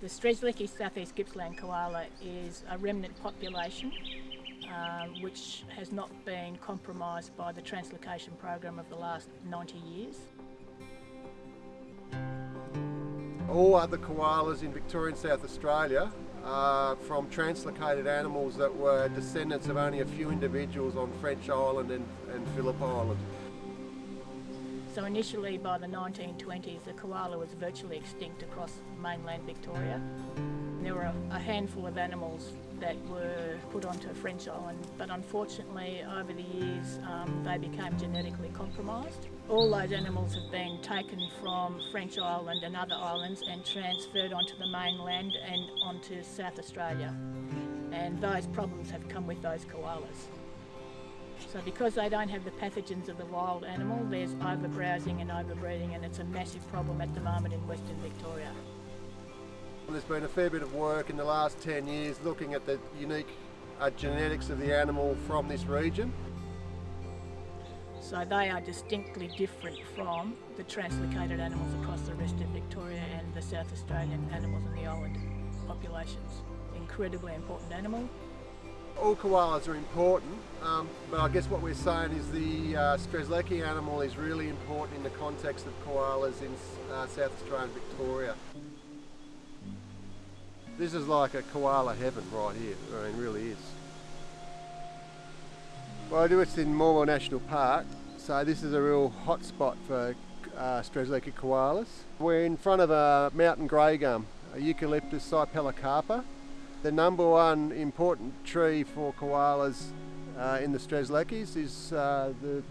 The Strzelecki southeast Gippsland koala is a remnant population um, which has not been compromised by the translocation program of the last 90 years. All other koalas in Victorian South Australia are from translocated animals that were descendants of only a few individuals on French Island and, and Phillip Island. So initially by the 1920s the koala was virtually extinct across mainland Victoria. There were a handful of animals that were put onto French Island but unfortunately over the years um, they became genetically compromised. All those animals have been taken from French Island and other islands and transferred onto the mainland and onto South Australia and those problems have come with those koalas. So because they don't have the pathogens of the wild animal, there's overbrowsing and overbreeding and it's a massive problem at the moment in Western Victoria. There's been a fair bit of work in the last 10 years looking at the unique uh, genetics of the animal from this region. So they are distinctly different from the translocated animals across the rest of Victoria and the South Australian animals in the island populations. Incredibly important animal, all koalas are important, um, but I guess what we're saying is the uh, Strzelecki animal is really important in the context of koalas in uh, South Australia and Victoria. This is like a koala heaven right here, I mean really is. Well I do it's in Morwell National Park, so this is a real hot spot for uh, Strzelecki koalas. We're in front of a mountain grey gum, a Eucalyptus cypellocarpa. The number one important tree for koalas uh, in the Strzelecki's is uh, the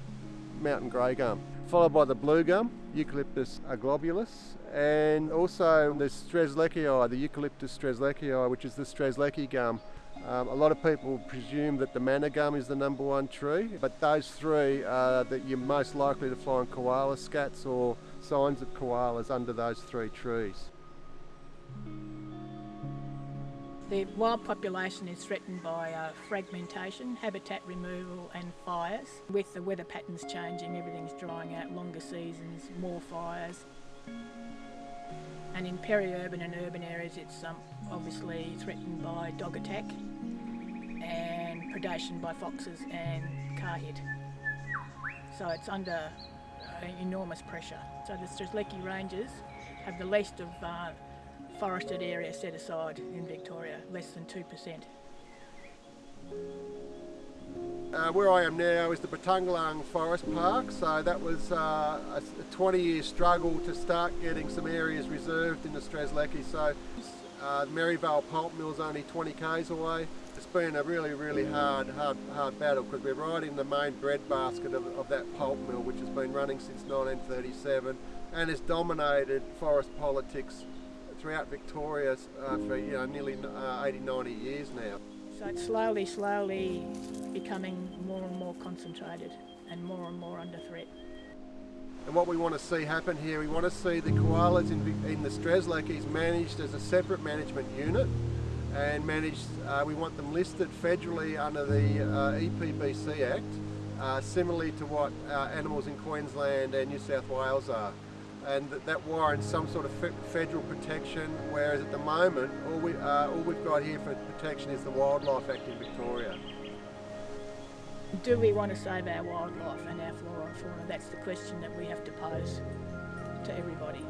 mountain grey gum, followed by the blue gum, Eucalyptus aglobulus, and also the Strzelecki, the Eucalyptus strzelecki, which is the Strzelecki gum. Um, a lot of people presume that the manna gum is the number one tree, but those three are that you're most likely to find koala scats or signs of koalas under those three trees. The wild population is threatened by uh, fragmentation, habitat removal and fires. With the weather patterns changing, everything's drying out, longer seasons, more fires. And in peri-urban and urban areas it's um, obviously threatened by dog attack and predation by foxes and car hit. So it's under uh, enormous pressure. So the Strzelecki Ranges have the least of uh, forested area set aside in Victoria, less than 2%. Uh, where I am now is the Batungalang Forest Park, so that was uh, a 20 year struggle to start getting some areas reserved in the Strzelecki. So uh, Maryvale Pulp Mill is only 20 k's away. It's been a really, really hard, hard, hard battle because we're right in the main breadbasket of, of that pulp mill which has been running since 1937 and has dominated forest politics throughout Victoria uh, for you know, nearly uh, 80, 90 years now. So it's slowly, slowly becoming more and more concentrated and more and more under threat. And what we want to see happen here, we want to see the koalas in, in the Strzelecki's managed as a separate management unit and managed, uh, we want them listed federally under the uh, EPBC Act, uh, similarly to what uh, animals in Queensland and New South Wales are and that, that warrants some sort of federal protection, whereas at the moment, all, we, uh, all we've got here for protection is the Wildlife Act in Victoria. Do we want to save our wildlife and our flora and fauna? That's the question that we have to pose to everybody.